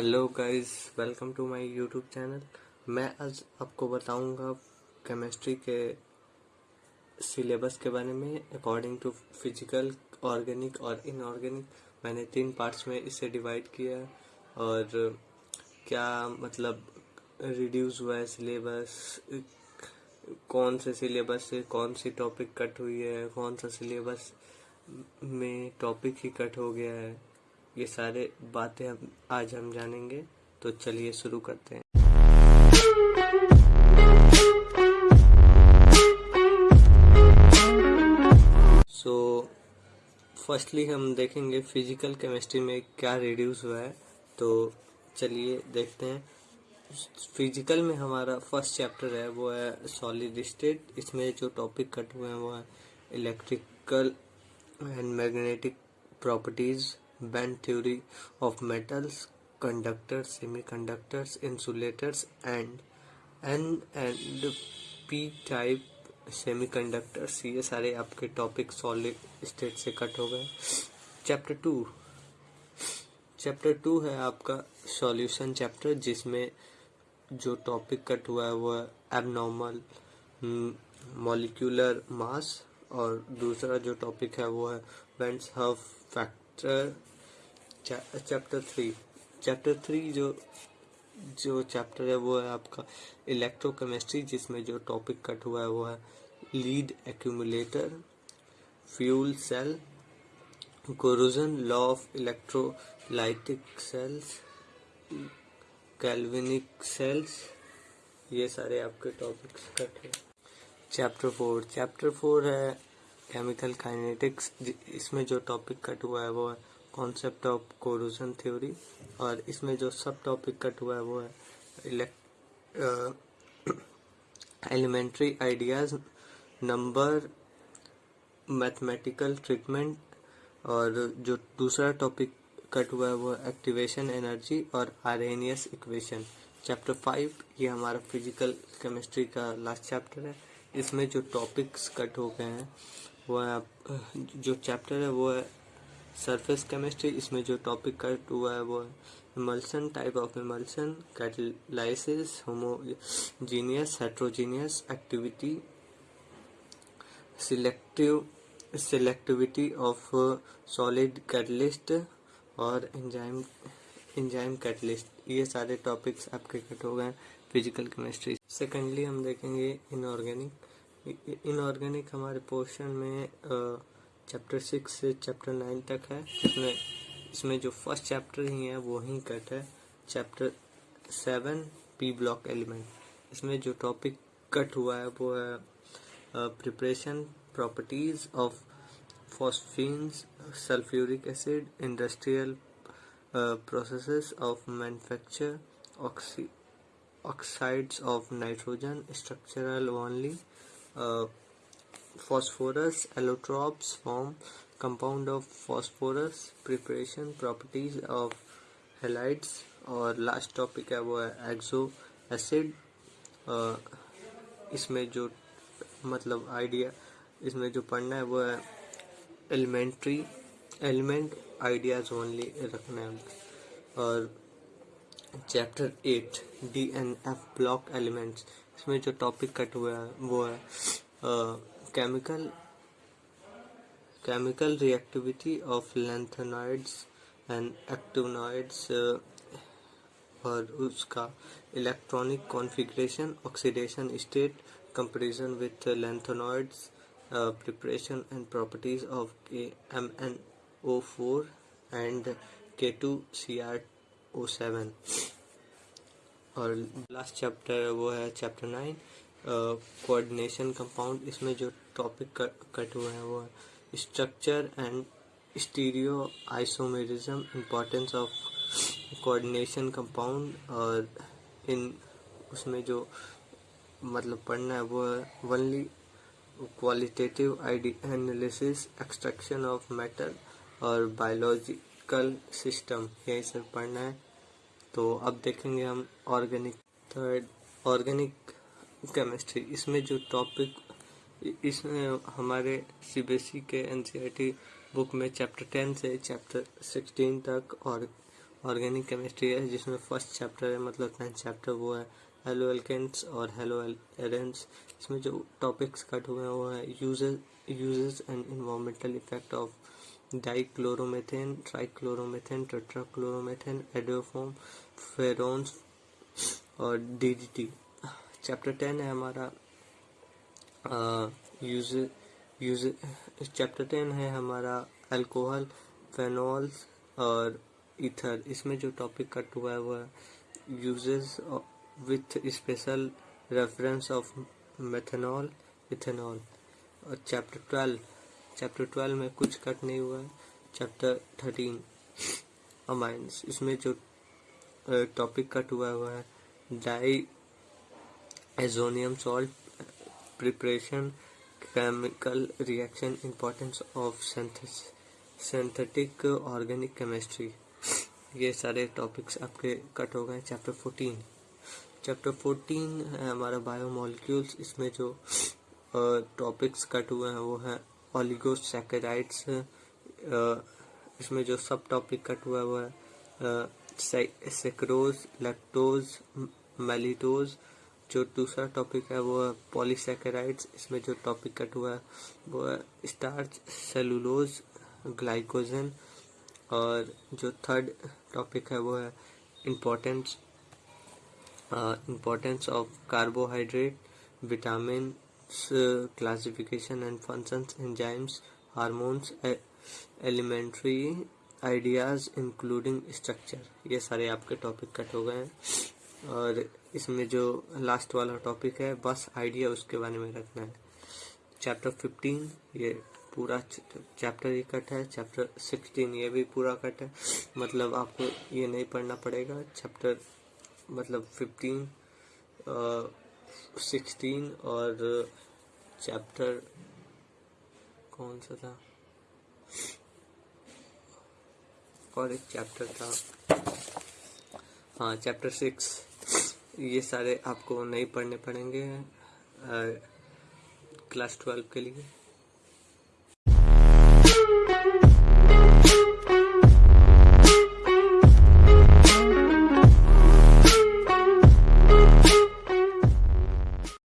Hello guys welcome to my YouTube channel मैं आज आपको बताऊँगा केमिस्ट्री के सिलेबस के बारे में अकॉर्डिंग टू फ़िज़िकल ऑर्गेनिक और इनऑर्गेनिक मैंने तीन पार्ट्स में इसे डिवाइड किया और क्या मतलब रिड्यूस हुआ है सिलेबस कौन से सिलेबस से कौन सी टॉपिक कट हुई है, कौन सा सिलेबस में टॉपिक ही कट हो गया है। ये सारे बातें हम आज हम जानेंगे तो चलिए शुरू करते हैं। सो फर्स्टली हम देखेंगे फ़िज़िकल केमिस्ट्री में क्या रिड्यूस हुआ है तो चलिए देखते हैं। फ़िज़िकल में हमारा फ़र्स्ट चैप्टर है, वो है सॉलिड स्टेट इसमें जो टॉपिक कट हुए हैं, वो है electrical and magnetic properties band theory of metals, conductors, semiconductors, insulators, and N and P type semiconductors ये सारे आपके टॉपिक सॉलिड स्टेट से कट हो गए। चैप्टर टू चैप्टर टू है आपका सॉल्यूशन चैप्टर जिसमें जो टॉपिक कट हुआ है वो है एबनॉर्मल मॉलिक्यूलर मास और दूसरा जो टॉपिक है वो है van't Hoff factor chapter three chapter three जो जो चैप्टर है, वो है आपका इलेक्ट्रोकेमिस्ट्री जिसमें जो टॉपिक कट हुआ है, वो है lead accumulator fuel cell corrosion law of electrolytic cells galvanic cells ये सारे आपके टॉपिक्स कट है। चैप्टर फोर चैप्टर फोर है केमिकल काइनेटिक्स इसमें जो टॉपिक कट हुआ है, वो है कॉन्सेप्ट ऑफ़ कोरोजन थ्योरी और इसमें जो सब टॉपिक कट हुआ है, वो है elementary ideas number mathematical treatment और जो दूसरा टॉपिक कट हुआ है, वो एक्टिवेशन एनर्जी और आरेनियस इक्वेशन चैप्टर फाइव ये हमारा फ़िज़िकल केमिस्ट्री का लास्ट चैप्टर है। इसमें जो टॉपिक्स कट हो गए हैं, वो है जो चैप्टर है, वो है सरफेस केमिस्ट्री इसमें जो टॉपिक कट हुआ है वो emulsion type of emulsion catalysis homogeneous heterogeneous activity selective selectivity of solid catalyst और एंजाइम एंजाइम कैटलिस्ट ये सारे टॉपिक्स आपके कट हो गए फ़िज़िकल केमिस्ट्री सेकेंडली हम देखेंगे इनऑर्गेनिक इनऑर्गेनिक हमारे पोर्शन में uh, चैप्टर सिक्स से चैप्टर नाइन तक है इसमें इसमें जो फ़र्स्ट चैप्टर ही है, वो ही कट है। Chapter seven P block element इसमें जो टॉपिक कट हुआ है, वो है preparation properties of phosphines sulphuric acid industrial processes of manufacture oxides of nitrogen structural only phosphorus, allotropes form compound of phosphorus, preparation properties of halides, और last topic है वो है एक्सो एसिड इसमें जो मतलब आइडिया इसमें जो पढ़ना है वो है एलिमेंट्री एलिमेंट आइडियाज़ ओनली रखना है। और chapter eight D and F block elements इसमें जो टॉपिक कट हुआ है वो है chemical chemical reactivity of lanthanoids and actinoids और उसका electronic configuration oxidation state comparison with lanthanoids preparation and properties of K M N O four and K two C R O seven और last chapter वो है chapter nine coordination compound इसमें जो topic cut हुए हैं वो है structure and stereoisomerism importance of coordination compound और इन उसमें जो मतलब पढ़ना है वो है only qualitative analysis extraction of metal और बायोलॉजिकल सिस्टम यही सब पढ़ना है। तो अब देखेंगे हम ऑर्गेनिक थर्ड ऑर्गेनिक केमिस्ट्री इसमें जो टॉपिक इसमें हमारे सीबीएसई के एनसीईआरटी बुक में चैप्टर टेन से चैप्टर सिक्सटीन तक और ऑर्गेनिक केमिस्ट्री है, जिसमें फ़र्स्ट चैप्टर है मतलब टेंथ चैप्टर वो है हेलो एल्केन्स और हेलो एरेंस इसमें जो टॉपिक्स कट हुए हैं वो है uses uses and environmental effect of dichloromethane trichloromethane tetrachloromethane iodoform freons और डीडीटी चैप्टर टेन है हमारा। यूज़ यूज़ चैप्टर टेन है हमारा अल्कोहल फेनॉल्स और इथर इसमें जो टॉपिक कट हुआ है वो है uses with special reference of methanol ethanol और चैप्टर ट्वेल्व चैप्टर ट्वेल्व में कुछ कट नहीं हुआ है। चैप्टर थर्टीन अमाइंस इसमें जो टॉपिक कट हुआ हुआ है diazonium salt preparation chemical reaction importance of synthetic organic chemistry ये सारे टॉपिक्स आपके कट हो गए चैप्टर फोर्टीन चैप्टर फोर्टीन है हमारा बायोमोलिक्यूल्स इसमें जो टॉपिक्स कट हुए हैं वो हैं ऑलिगोसैकेराइड्स इसमें जो सब टॉपिक कट हुआ है वो है सेक्रोज लैक्टोज मेलिटोज जो दूसरा टॉपिक है, वो है पॉलीसेकेराइड्स इसमें जो टॉपिक कट हुआ है, वो है स्टार्च सेलुलोज ग्लाइकोजन और जो थर्ड टॉपिक है, वो है importance importance of carbohydrate vitamin classification and functions enzymes hormones elementary ideas including structure ये सारे आपके टॉपिक कट हो गए हैं। और इसमें जो लास्ट वाला टॉपिक है, बस आइडिया उसके बारे में रखना है। चैप्टर फिफ्टीन ये पूरा चैप्टर ही कट है चैप्टर सिक्सटीन ये भी पूरा कट है। मतलब आपको ये नहीं पढ़ना पड़ेगा। चैप्टर मतलब फिफ्टीन सिक्सटीन और चैप्टर कौन सा था? और एक चैप्टर था। हाँ चैप्टर सिक्स ये सारे आपको नहीं पढ़ने पड़ेंगे क्लास ट्वेल्व के लिए।